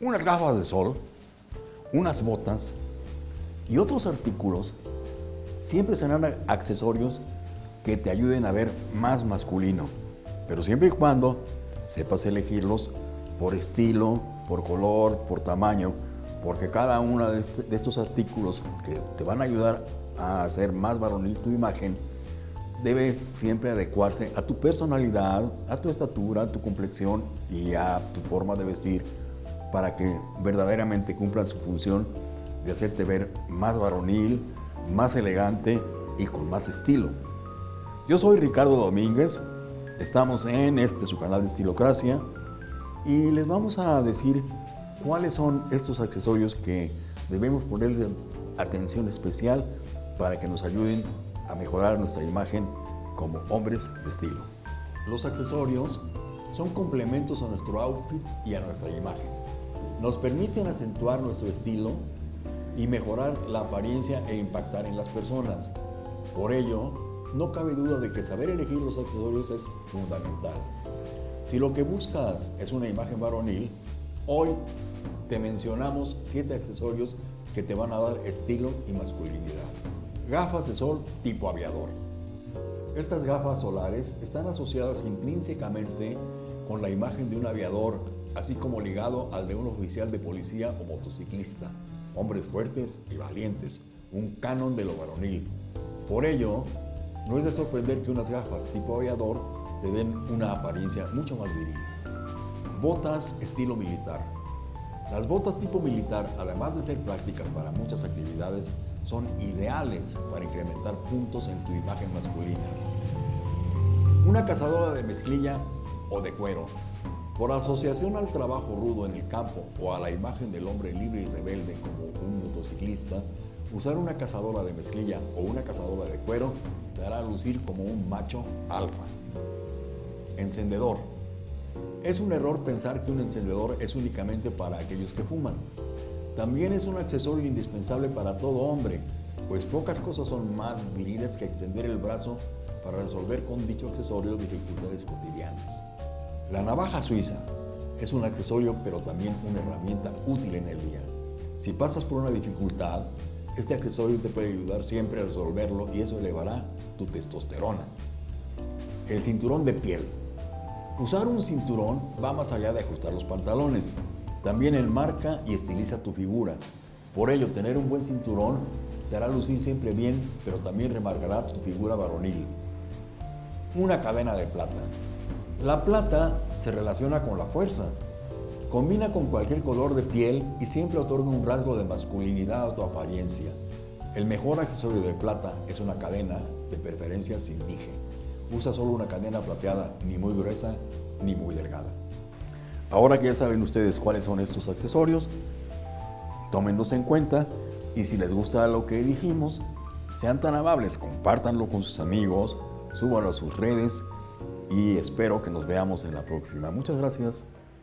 unas gafas de sol, unas botas y otros artículos. Siempre serán accesorios que te ayuden a ver más masculino, pero siempre y cuando sepas elegirlos por estilo, por color, por tamaño, porque cada uno de, estos artículos que te van a ayudar a hacer más varonil tu imagen, debe siempre adecuarse a tu personalidad, a tu estatura, a tu complexión y a tu forma de vestir para que verdaderamente cumplan su función de hacerte ver más varonil, más elegante y con más estilo. Yo soy Ricardo Domínguez, estamos en este su canal de Estilocracia y les vamos a decir cuáles son estos accesorios que debemos ponerle atención especial para que nos ayuden a mejorar nuestra imagen como hombres de estilo. Los accesorios son complementos a nuestro outfit y a nuestra imagen. Nos permiten acentuar nuestro estilo y mejorar la apariencia e impactar en las personas. Por ello, no cabe duda de que saber elegir los accesorios es fundamental. Si lo que buscas es una imagen varonil, hoy te mencionamos 7 accesorios que te van a dar estilo y masculinidad. Gafas de sol tipo aviador. Estas gafas solares están asociadas intrínsecamente con la imagen de un aviador, así como ligado al de un oficial de policía o motociclista hombres fuertes y valientes, un canon de lo varonil. Por ello, no es de sorprender que unas gafas tipo aviador te den una apariencia mucho más viril. Botas estilo militar. Las botas tipo militar, además de ser prácticas para muchas actividades, son ideales para incrementar puntos en tu imagen masculina. Una cazadora de mezclilla o de cuero por asociación al trabajo rudo en el campo o a la imagen del hombre libre y rebelde como un motociclista, usar una cazadora de mezclilla o una cazadora de cuero te hará lucir como un macho alfa. Encendedor. Es un error pensar que un encendedor es únicamente para aquellos que fuman. También es un accesorio indispensable para todo hombre, pues pocas cosas son más viriles que extender el brazo para resolver con dicho accesorio dificultades cotidianas. La navaja suiza es un accesorio pero también una herramienta útil en el día. Si pasas por una dificultad, este accesorio te puede ayudar siempre a resolverlo y eso elevará tu testosterona. El cinturón de piel. Usar un cinturón va más allá de ajustar los pantalones. También enmarca y estiliza tu figura. Por ello, tener un buen cinturón te hará lucir siempre bien, pero también remarcará tu figura varonil. Una cadena de plata. La plata se relaciona con la fuerza. Combina con cualquier color de piel y siempre otorga un rasgo de masculinidad a tu apariencia. El mejor accesorio de plata es una cadena, de preferencia sin dije. Usa solo una cadena plateada, ni muy gruesa ni muy delgada. Ahora que ya saben ustedes cuáles son estos accesorios, tómenlos en cuenta y si les gusta lo que dijimos, sean tan amables, compártanlo con sus amigos, súbanlo a sus redes y espero que nos veamos en la próxima. Muchas gracias.